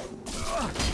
Ugh.